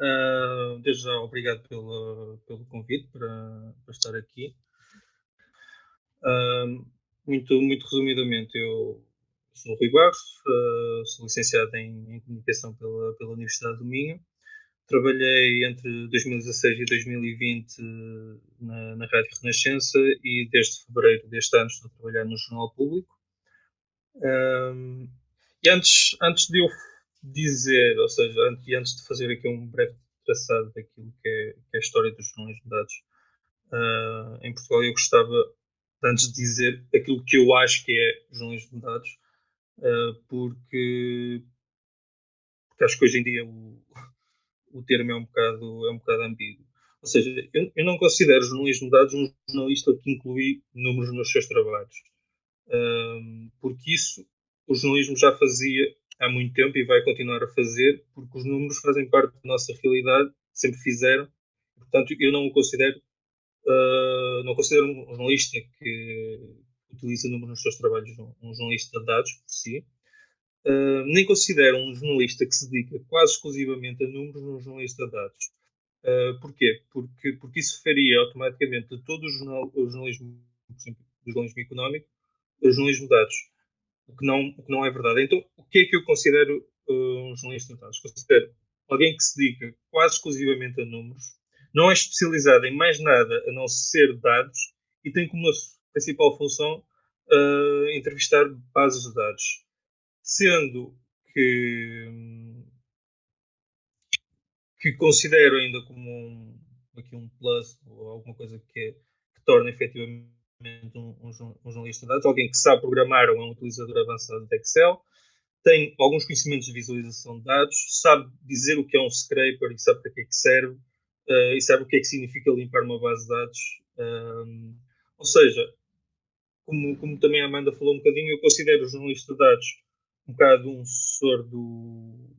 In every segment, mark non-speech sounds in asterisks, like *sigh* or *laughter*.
Uh, desde já, obrigado pelo, pelo convite para, para estar aqui. Uh, muito, muito resumidamente, eu sou Rui Barros, uh, sou licenciado em, em, Comunicação pela, pela Universidade do Minho. Trabalhei entre 2016 e 2020 na, na Rádio Renascença e desde fevereiro deste ano estou a trabalhar no Jornal Público. E antes, antes de eu dizer, ou seja, antes, antes de fazer aqui um breve traçado daquilo que é, que é a história dos jornalismo de dados uh, em Portugal, eu gostava, antes de dizer aquilo que eu acho que é jornalismo de dados, uh, porque, porque acho que hoje em dia o, *laughs* o termo é um bocado, é um bocado ambíguo. Ou seja, eu, eu não considero jornalismo de dados um jornalista que inclui números nos seus trabalhos. Uh, porque isso o jornalismo já fazia há muito tempo e vai continuar a fazer, porque os números fazem parte da nossa realidade, sempre fizeram. Portanto, eu não o considero, uh, não considero um jornalista que utiliza números nos seus trabalhos, um jornalista de dados por si. Uh, nem considero um jornalista que se dedica quase exclusivamente a números um jornalista de dados. Uh, porquê? Porque, porque isso faria automaticamente todo o, jornal, o jornalismo, por exemplo, do jornalismo económico, o jornalismo de dados o que não, o que não é verdade. Então, o que é que eu considero uh, um jornalista de dados? Considero alguém que se dedica quase exclusivamente a números, não é especializado em mais nada a não ser dados e tem como principal função uh, entrevistar bases de dados. Sendo que, que considero ainda como um, aqui um plus ou alguma coisa que, é, que torna efetivamente um, um, um, jornalista de dados, alguém que sabe programar ou é um utilizador avançado de Excel, tem alguns conhecimentos de visualização de dados, sabe dizer o que é um scraper e sabe para que é que serve, uh, e sabe o que é que significa limpar uma base de dados. Um, ou seja, como, como, também a Amanda falou um bocadinho, eu considero o jornalista de dados um bocado um sucessor do,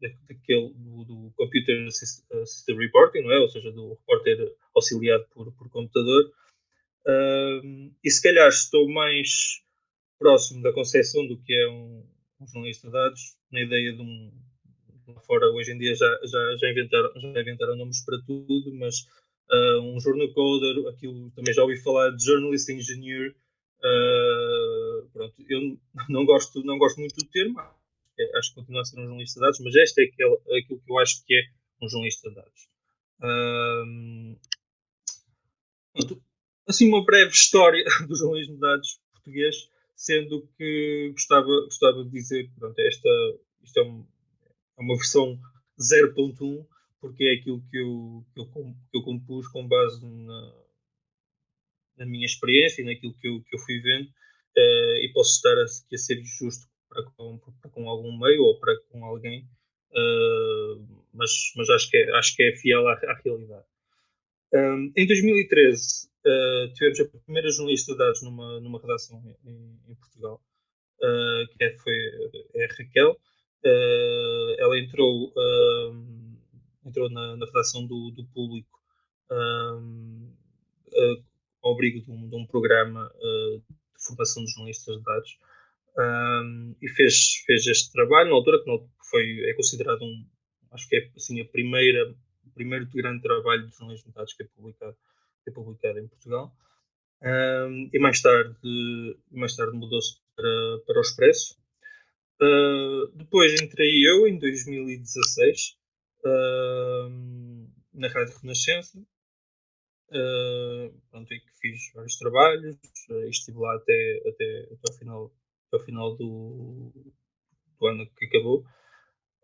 daquele, do, do Computer Assisted Reporting, não é? ou seja, do repórter auxiliado por, por computador, Uh, e se calhar estou mais próximo da concepção do que é um, um jornalista de dados, na ideia de um. Fora, hoje em dia já, já, já, inventaram, já inventaram nomes para tudo, mas uh, um journal coder, aquilo também já ouvi falar de journalist engineer. Uh, pronto, eu *laughs* não gosto, não gosto muito do termo, acho que continua a ser um jornalista de dados, mas este é aquele, aquilo que eu acho que é um jornalista de dados. Uh, assim uma breve história *laughs* do jornalismo de dados português, sendo que gostava, gostava de dizer pronto, esta, isto é, um, é uma versão 0.1, porque é aquilo que eu, que eu, que eu compus com base na, na minha experiência e naquilo que eu, que eu fui vendo, uh, e posso estar a, a ser justo para com, para com algum meio ou para com alguém, uh, mas, mas acho, que é, acho que é fiel à, à realidade. Um, em 2013, uh, tivemos a primeira jornalista de dados numa, numa redação em, em Portugal, uh, que é, foi é a Raquel. Uh, ela entrou, entrou na, na, redação do, do público ao abrigo de um, de um programa de formação de jornalistas de dados. E fez, fez este trabalho na altura que não, foi, é considerado um, acho que é assim, a primeira, o primeiro grande trabalho de jornalismo de dados que é publicado foi publicado em Portugal. Um, e mais tarde, mais tarde mudou-se para, para o Expresso. Uh, depois entrei eu em 2016 uh, na Rádio Renascença. Uh, pronto, que fiz vários trabalhos, uh, estive lá até, até, até, ao final, até ao final do, do ano que acabou.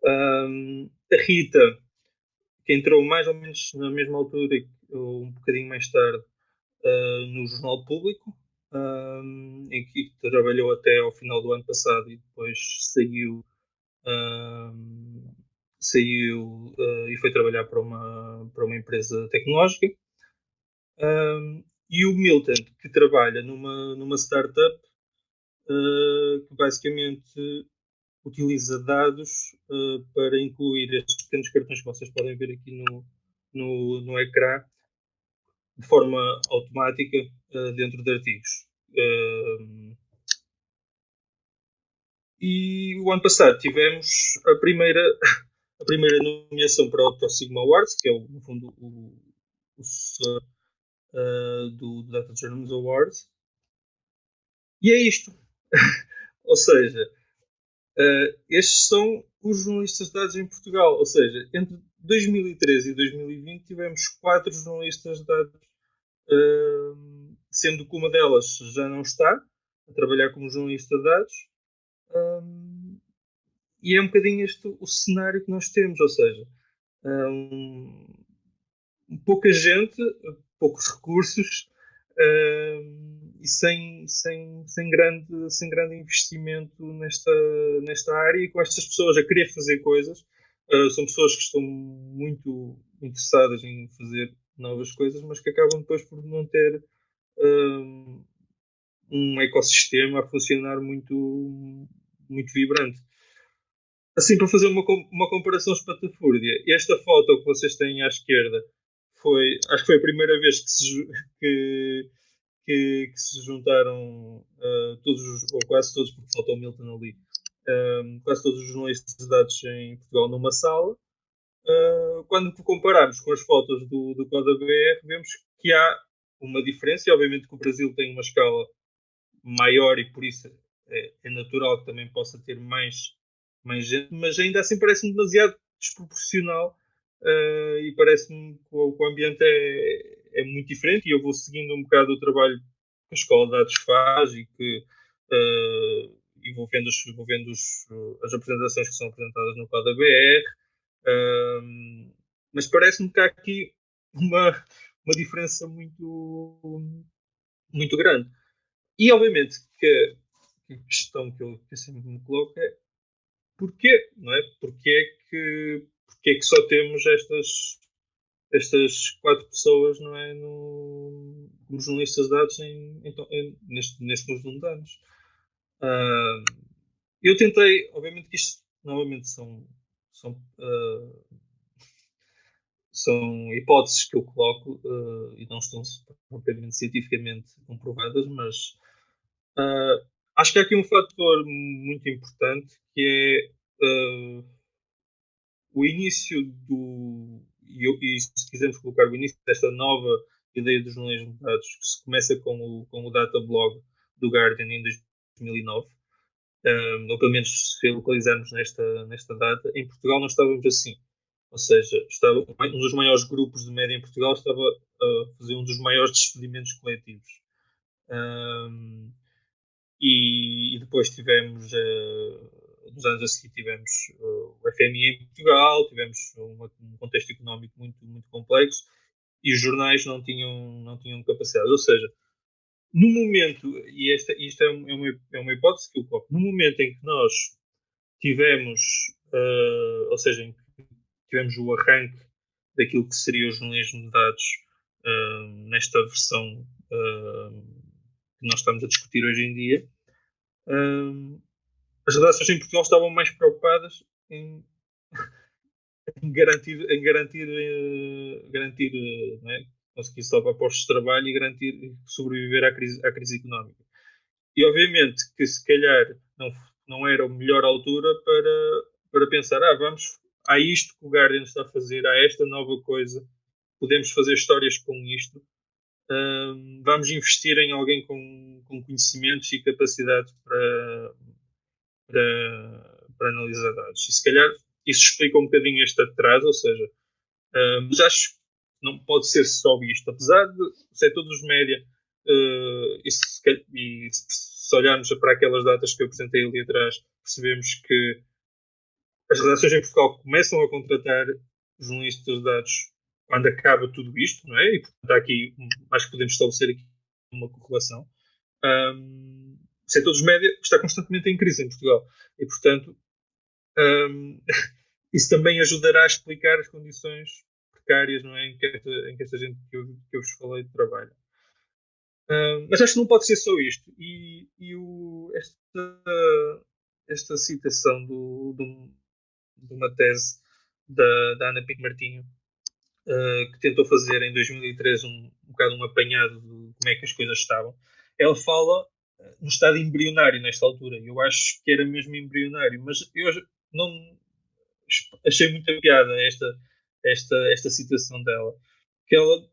a Rita, que entrou mais ou menos na mesma altura um bocadinho mais tarde uh, no Jornal Público, um, em que trabalhou até ao final do ano passado e depois saiu, um, saiu uh, e foi trabalhar para uma, para uma empresa tecnológica. E o Milton, que trabalha numa, numa startup uh, que basicamente utiliza dados uh, para incluir estes pequenos cartões que vocês podem ver aqui no, no, no ecrã de forma automática uh, dentro de artigos. Uh, e o ano passado tivemos a primeira, a primeira nomeação para o Octo Sigma Awards, que é, o, no fundo, o, o uh, do Data Journalism Awards. E é isto. *laughs* Ou seja, uh, estes são os jornalistas de dados em Portugal. Ou seja, entre 2013 e 2020 tivemos quatro jornalistas de dados, uh, sendo que uma delas já não está a trabalhar como jornalista de dados. Um, e é um bocadinho este o cenário que nós temos, ou seja, um, pouca gente, poucos recursos um, e sem, sem, sem, grande, sem grande investimento nesta, nesta área e com estas pessoas a querer fazer coisas. Uh, são pessoas que estão muito interessadas em fazer novas coisas, mas que acabam depois por não ter um, um ecossistema a funcionar muito, muito vibrante. Assim, para fazer uma, uma comparação espatafúrdia, esta foto que vocês têm à esquerda foi, acho que foi a primeira vez que se, que, que, que se juntaram uh, todos os, ou quase todos, porque faltou o Milton ali, uh, quase todos os jornalistas dados em Portugal numa sala. Uh, quando compararmos com as fotos do, do Coda BR, vemos que há uma diferença, e obviamente que o Brasil tem uma escala maior e por isso é, é natural que também possa ter mais, mais gente, mas ainda assim parece-me demasiado desproporcional uh, e parece-me que o, o ambiente é, é, muito diferente e eu vou seguindo um bocado o trabalho que a Escola de Dados faz e que uh, e vou vendo, os, vou vendo os, as apresentações que são apresentadas no quadro BR, uh, mas parece-me que há aqui uma, uma diferença muito, muito grande. E obviamente que a questão que eu, que sempre me coloco é porquê, não é? Porquê é que, porquê é que só temos estas, estas quatro pessoas, não é? No, como jornalistas dados em, em, em, neste, conjunto de anos. Uh, eu tentei, obviamente que isto novamente são, são, uh, são hipóteses que eu coloco uh, e não estão propriamente cientificamente comprovadas, mas acho que há aqui um fator muito importante que é o início do. E, e, se quisermos colocar o início desta nova ideia dos jornalismo de dados, que se começa com o, com o data blog do Guardian em 2009, um, ou pelo menos se localizarmos nesta, nesta data, em Portugal não estávamos assim. Ou seja, estava, um dos maiores grupos de média em Portugal estava a fazer um dos maiores despedimentos coletivos. Um, e, e depois tivemos, uh, nos anos a seguir, tivemos uh, o FMI em Portugal, tivemos uma, um contexto económico muito, muito complexo e os jornais não tinham, não tinham capacidade. Ou seja, no momento, e esta, isto é, uma, é uma hipótese que eu coloco, no momento em que nós tivemos, uh, ou seja, em que tivemos o arranque daquilo que seria o jornalismo de dados uh, nesta versão uh, que nós estamos a discutir hoje em dia, um, as redações em Portugal estavam mais preocupadas em, *laughs* em garantir, em garantir, uh, garantir né, conseguir salvar postos de trabalho e garantir sobreviver à crise, à crise económica. E obviamente que se calhar não, não era a melhor altura para, para pensar, ah, vamos, há isto que o Guardian está a fazer, há esta nova coisa, podemos fazer histórias com isto uh, vamos investir em alguém com, com conhecimentos e capacidade para, para, para, analisar dados. E se calhar isso explica um bocadinho este atraso, ou seja, uh, mas acho que não pode ser só isto. Apesar de o setor dos média, uh, e, se, e se olharmos para aquelas datas que eu apresentei ali atrás, percebemos que as redações em Portugal começam a contratar jornalistas de dados quando acaba tudo isto, não é? E portanto aqui, acho que podemos estabelecer aqui uma correlação. Um, o setor dos média está constantemente em crise em Portugal e portanto um, *laughs* isso também ajudará a explicar as condições precárias não é? em, que esta, em que esta gente que eu, que eu vos falei trabalha. Um, mas acho que não pode ser só isto. E, e o, esta, esta citação do, do, de uma tese da, da Ana Pinto Martinho uh, que tentou fazer em 2013 um, um bocado um apanhado de como é que as coisas estavam, ela fala no estado embrionário nesta altura. Eu acho que era mesmo embrionário, mas eu não, achei muita piada esta, esta, esta situação dela. Que ela,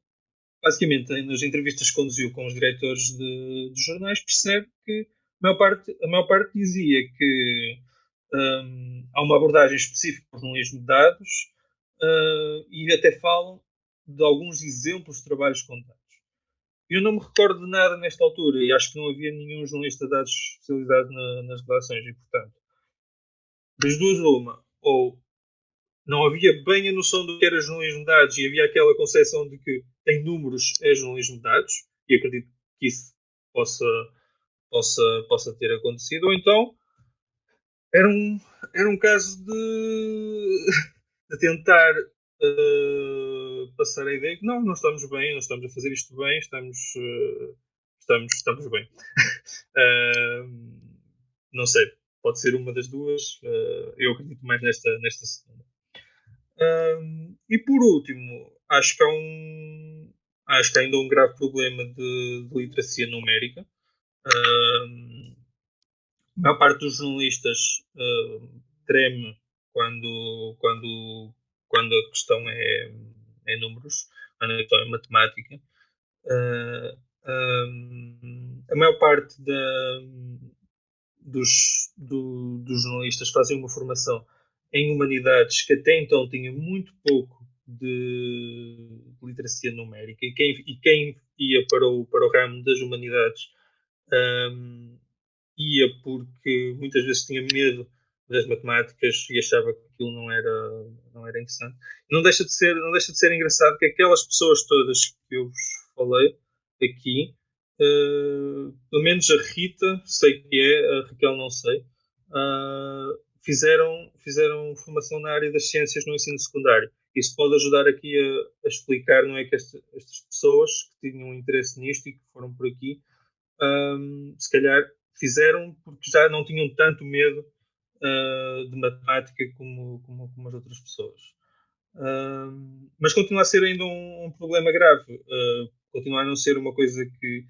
basicamente, nas entrevistas que conduziu com os diretores de, de jornais, percebe que a maior parte, a maior parte dizia que um, há uma abordagem específica para jornalismo de dados uh, e até falam de alguns exemplos de trabalhos contados. Eu não me recordo de nada nesta altura e acho que não havia nenhum jornalista de dados especializado na, nas redações e, portanto, das duas uma, ou não havia bem a noção do que era jornalismo de dados e havia aquela concepção de que em números é jornalismo de dados e acredito que isso possa, possa, possa ter acontecido, ou então era um, era um caso de, de tentar uh, passar a ideia que não, não estamos bem, não estamos a fazer isto bem, estamos, uh, estamos, estamos bem. *laughs* uh, não sei, pode ser uma das duas. eu acredito mais nesta, nesta segunda. e por último, acho que há um acho que ainda um grave problema de, de literacia numérica. a maior parte dos jornalistas treme quando, quando quando a questão é, é números, quando a questão é matemática. Uh, a maior parte da, dos, do, dos jornalistas fazem uma formação em humanidades que até então tinha muito pouco de literacia numérica e quem, e quem ia para o, para o ramo das humanidades um, ia porque muitas vezes tinha medo das matemáticas e achava aquilo não era, não era interessante. Não deixa, de ser, não deixa de ser engraçado que aquelas pessoas todas que eu vos falei aqui, uh, pelo menos a Rita, sei que é, a Raquel não sei, uh, fizeram, fizeram formação na área das ciências no ensino secundário. Isso pode ajudar aqui a, a explicar, não é, que esta, estas pessoas que tinham interesse nisto e que foram por aqui, um, ah, se calhar fizeram porque já não tinham tanto medo uh, de matemática como, como, como, as outras pessoas. Uh, mas continua a ser ainda um, um problema grave. Uh, continua a não ser uma coisa que,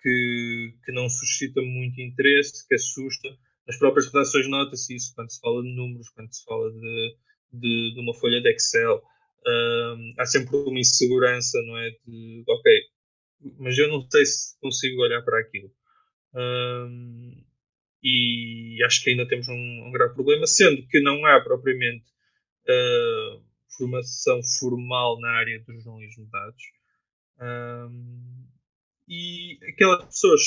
que, que, não suscita muito interesse, que assusta. Nas próprias redações nota-se isso quando se fala de números, quando se fala de, de, de uma folha de Excel. Há sempre uma insegurança, não é? De, ok, mas eu não sei se consigo olhar para aquilo. Uh, e acho que ainda temos um, um grave problema, sendo que não há propriamente uh, formação formal na área do jornalismo de dados. Um, e aquelas pessoas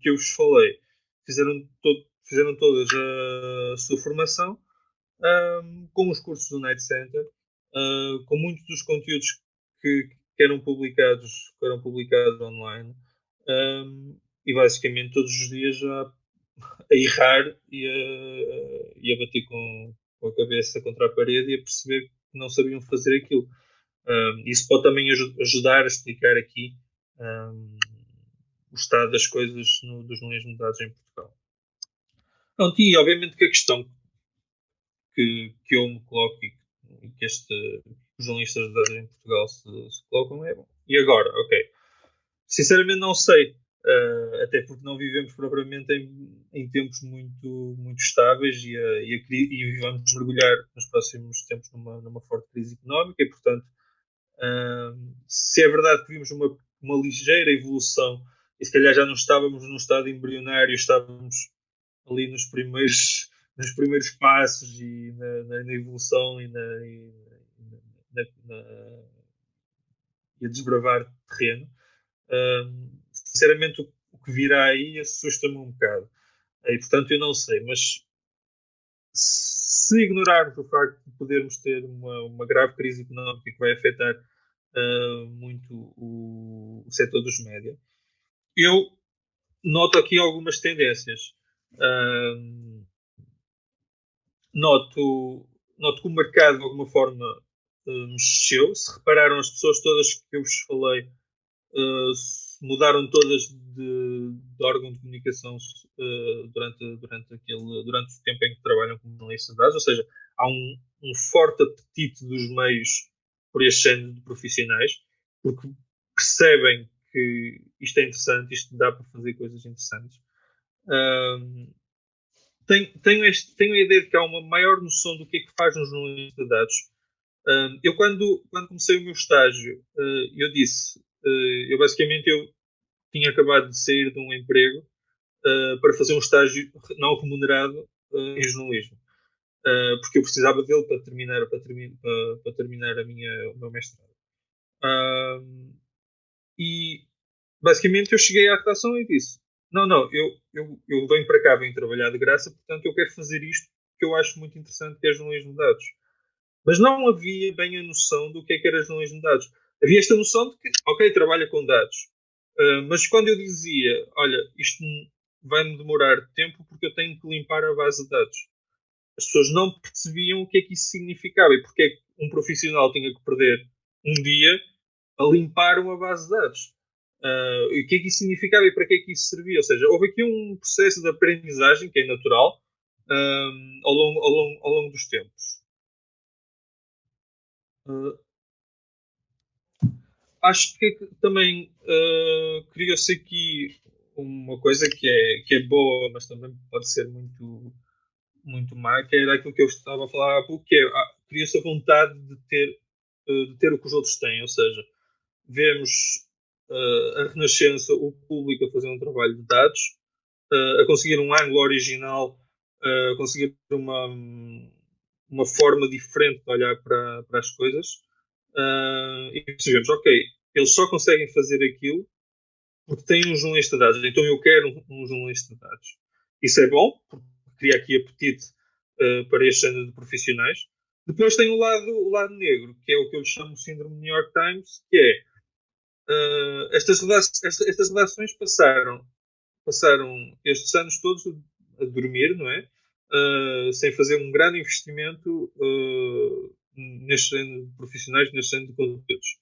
que eu vos falei fizeram, todo, fizeram todas a, sua formação um, com os cursos do Night Center, uh, com muitos dos conteúdos que, que, eram publicados que eram publicados online. Um, e basicamente todos os dias já a errar e a, e a bater com, com, a cabeça contra a parede e a perceber que não sabiam fazer aquilo. Um, isso pode também ajudar a explicar aqui um, o estado das coisas no, dos jornalismo de dados em Portugal. Pronto, e obviamente que a questão que, que eu me coloco e que este, os jornalistas de dados em Portugal se, se colocam é bom. E agora, ok. Sinceramente não sei Uh, até porque não vivemos propriamente em, em tempos muito, muito estáveis e, a, e, a, e, vamos mergulhar nos próximos tempos numa, numa forte crise económica e, portanto, uh, se é verdade que vimos uma, uma ligeira evolução e se calhar já não estávamos num estado embrionário, estávamos ali nos primeiros, *laughs* nos primeiros passos e na, na, na evolução e, na, e, e a desbravar terreno. Uh, sinceramente, o que virá aí assusta-me um bocado. E, portanto, eu não sei, mas se ignorarmos o facto de podermos ter uma, uma grave crise económica que vai afetar uh, muito o, o, setor dos média, eu noto aqui algumas tendências. Uh, noto, noto que o mercado, de alguma forma, uh, mexeu. Se repararam, as pessoas todas que eu vos falei mudaram todas de, de órgão de comunicação uh, durante, durante, aquele, durante o tempo em que trabalham como analistas de dados, ou seja, há um, um forte apetite dos meios por este género de profissionais, porque percebem que isto é interessante, isto dá para fazer coisas interessantes. Um, tenho, tenho, este, tenho a ideia de que há uma maior noção do que é que faz um jornalista de dados. Uh, eu, quando, quando comecei o meu estágio, uh, eu disse, eu basicamente eu tinha acabado de sair de um emprego para fazer um estágio não remunerado em jornalismo. porque eu precisava dele para terminar, para, termi para terminar a minha, o meu mestrado. e basicamente eu cheguei à redação e disse: Não, não, eu, eu, eu venho para cá, venho trabalhar de graça, portanto eu quero fazer isto que eu acho muito interessante, que é jornalismo de dados. Mas não havia bem a noção do que é que era jornalismo de dados. Havia esta noção de que, ok, trabalha com dados. Uh, mas quando eu dizia, olha, isto vai-me demorar tempo porque eu tenho que limpar a base de dados, as pessoas não percebiam o que é que isso significava e porque é que um profissional tinha que perder um dia a limpar uma base de dados. Uh, o que é que isso significava e para que é que isso servia? Ou seja, houve aqui um processo de aprendizagem que é natural um, ao, longo, ao, longo, ao longo dos tempos. Uh, acho que também uh, criou-se aqui uma coisa que é, que é boa, mas também pode ser muito, muito má, que era aquilo que eu estava a falar há pouco, que é, ah, criou-se a vontade de ter, uh, de ter o que os outros têm, ou seja, vemos uh, a Renascença, o público a fazer um trabalho de dados, a conseguir um ângulo original, a conseguir uma, uma forma diferente de olhar para, para as coisas. E percebemos, ok, eles só conseguem fazer aquilo porque têm um jornalista de dados, então eu quero um, um jornalista de dados. Isso é bom, cria aqui apetite para este género de profissionais. Depois tem o lado, o lado negro, que é o que eu chamo de síndrome New York Times, que é uh, estas, estas, estas redações passaram, passaram estes anos todos a dormir, não é? Uh, sem fazer um grande investimento uh, neste género de profissionais, neste género de conteúdos.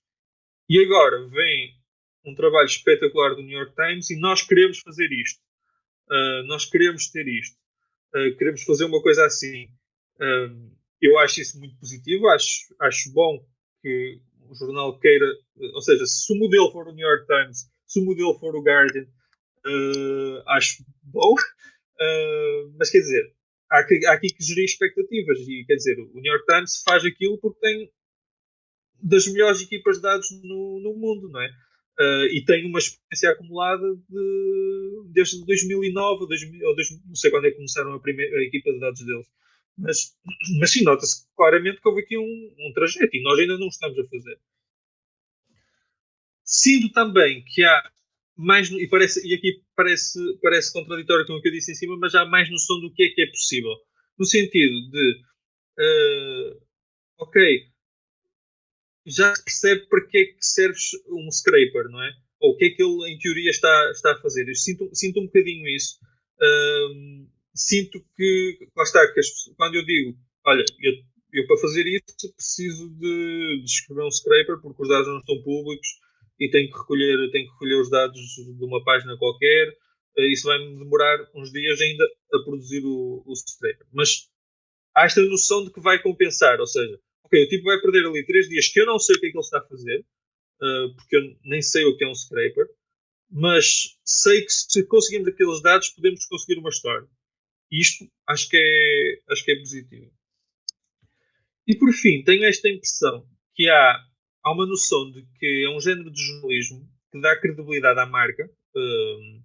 E agora vem um trabalho espetacular do New York Times e nós queremos fazer isto. Uh, nós queremos ter isto. Uh, queremos fazer uma coisa assim. Uh, eu acho isso muito positivo. Acho, acho bom que o jornal queira, ou seja, se o modelo for o New York Times, se o modelo for o Guardian, acho bom, mas quer dizer, há, que, há aqui que gerir expectativas e quer dizer, o New York Times faz aquilo porque tem das melhores equipas de dados no, no mundo, não é? Uh, e tem uma experiência acumulada de, desde 2009 2000, ou 2000, não sei quando é que começaram a, primeira, a equipa de dados deles mas, mas sim, nota-se claramente que houve aqui um, um trajeto e nós ainda não estamos a fazer. Sinto também que há mais, e, parece, e aqui parece, parece contraditório com o que eu disse em cima, mas há mais noção do que é que é possível. No sentido de, uh, ok, já se percebe para que é que serve um scraper, não é? Ou o que é que ele, em teoria, está, está a fazer. Eu sinto, sinto um bocadinho isso. Uh, sinto que, lá está, que as, quando eu digo, olha, eu, eu para fazer isso preciso de, de, escrever um scraper porque os dados não estão públicos e tenho que recolher, tenho que recolher os dados de uma página qualquer, eh, isso vai-me demorar uns dias ainda a produzir o, o scraper. Mas há esta noção de que vai compensar, ou seja, ok, o tipo vai perder ali três dias que eu não sei o que é que ele está a fazer, uh, porque eu nem sei o que é um scraper, mas sei que se conseguirmos aqueles dados podemos conseguir uma história. Isto acho que é, acho que é positivo. E por fim, tenho esta impressão que há, há uma noção de que é um género de jornalismo que dá credibilidade à marca, uh,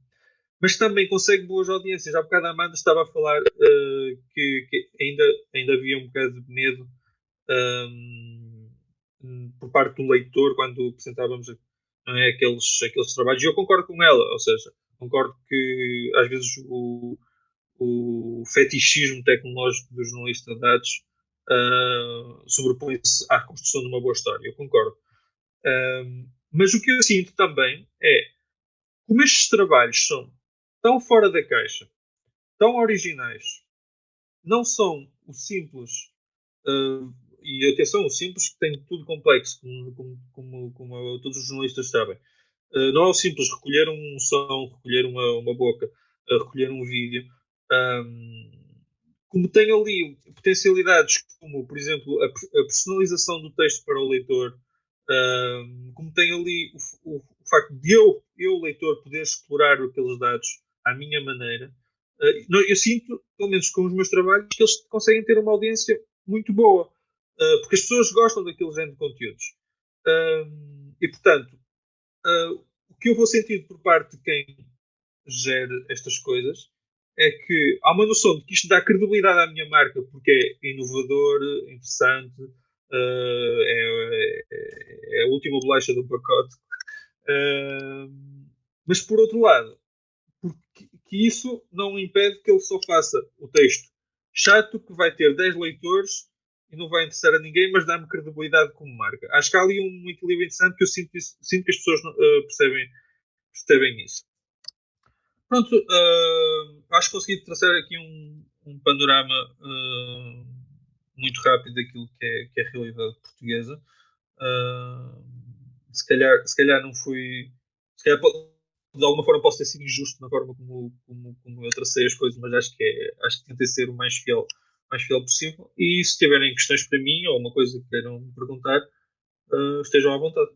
mas também consegue boas audiências. Há bocado a Amanda estava a falar uh, que, que, ainda, ainda havia um bocado de medo um, por parte do leitor quando apresentávamos é, aqueles, aqueles trabalhos. E eu concordo com ela, ou seja, concordo que às vezes o, o fetichismo tecnológico do jornalista de dados uh, sobrepõe-se à construção de uma boa história. Eu concordo. Uh, mas o que eu sinto também é como estes trabalhos são tão fora da caixa, tão originais, não são o simples, uh, e atenção, o simples que tem tudo complexo, como, como, como, como todos os jornalistas sabem. Uh, não é o simples recolher um som, recolher uma, uma boca, uh, recolher um vídeo. Um, como tem ali potencialidades como, por exemplo, a, a, personalização do texto para o leitor, um, como tem ali o, o, o, facto de eu, eu, leitor, poder explorar aqueles dados à minha maneira, Uh, eu sinto, pelo menos com os meus trabalhos, que eles conseguem ter uma audiência muito boa, uh, porque as pessoas gostam daquele género de conteúdos. E, portanto, o que eu vou sentir por parte de quem gera estas coisas é que há uma noção de que isto dá credibilidade à minha marca porque é inovador, interessante, é, é, é, a última bolacha do pacote. mas, por outro lado, porque, que isso não impede que ele só faça o texto chato que vai ter 10 leitores e não vai interessar a ninguém, mas dá-me credibilidade como marca. Acho que há ali um equilíbrio interessante que eu sinto, sinto que as pessoas uh, percebem, percebem isso. Pronto, uh, acho que consegui traçar aqui um, um panorama uh, muito rápido daquilo que é, que é a realidade portuguesa. se, calhar, se calhar não fui. Se calhar de alguma forma posso ter sido injusto na forma como, como, como eu tracei as coisas, mas acho que, é, acho que tentei ser o mais fiel, mais fiel possível. E se tiverem questões para mim ou uma coisa que queiram me perguntar, uh, estejam à vontade.